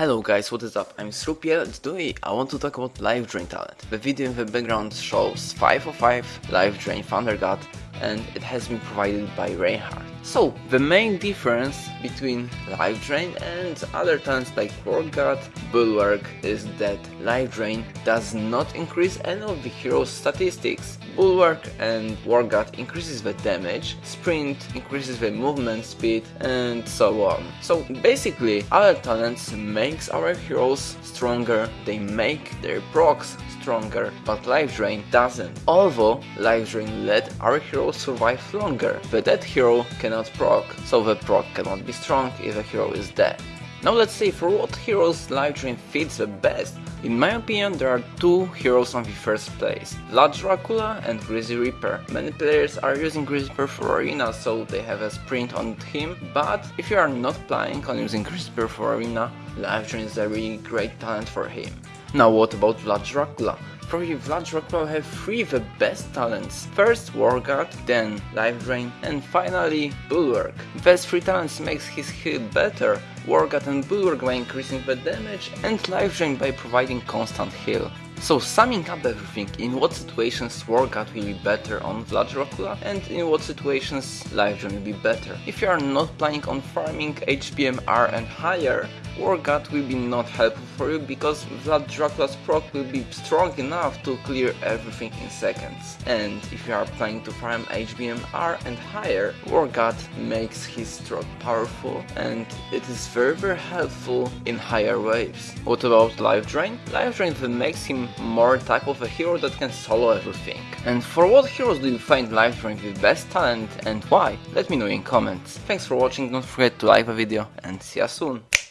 Hello guys, what is up? I'm Srupiel and today I want to talk about Life Drain talent. The video in the background shows 505 Life Drain Thunder God and it has been provided by Reinhardt. So, the main difference between Life Drain and other talents like God, Bulwark is that Life Drain does not increase any of the hero's statistics. Bulwark and God increases the damage, Sprint increases the movement speed and so on. So basically, other talents makes our heroes stronger, they make their procs stronger, but Life Drain doesn't. Although Life Drain let our hero survive longer, but that hero cannot proc, so the proc cannot be strong if a hero is dead. Now let's see for what heroes Life Drain fits the best. In my opinion there are two heroes on the first place, Vlad Dracula and Greasy Reaper. Many players are using Greasy Reaper for Arena so they have a sprint on him, but if you are not planning on using Greasy Reaper for Arena, Life Drain is a really great talent for him. Now what about Vlad Dracula? Probably Vlad Dracula have three the best talents. First War God, then Life Drain, and finally Bulwark. These three talents makes his heal better, War God and Bulwark by increasing the damage, and Life Drain by providing constant heal. So summing up everything, in what situations War God will be better on Vlad Dracula and in what situations Life Drain will be better. If you are not planning on farming HPMR and higher, War God will be not helpful for you because that Dracula's proc will be strong enough to clear everything in seconds. And if you are planning to farm HBMR and higher, War God makes his stroke powerful and it is very very helpful in higher waves. What about Life Drain? Life Drain makes him more type of a hero that can solo everything. And for what heroes do you find Life Drain the best talent and why? Let me know in comments. Thanks for watching, don't forget to like the video and see you soon.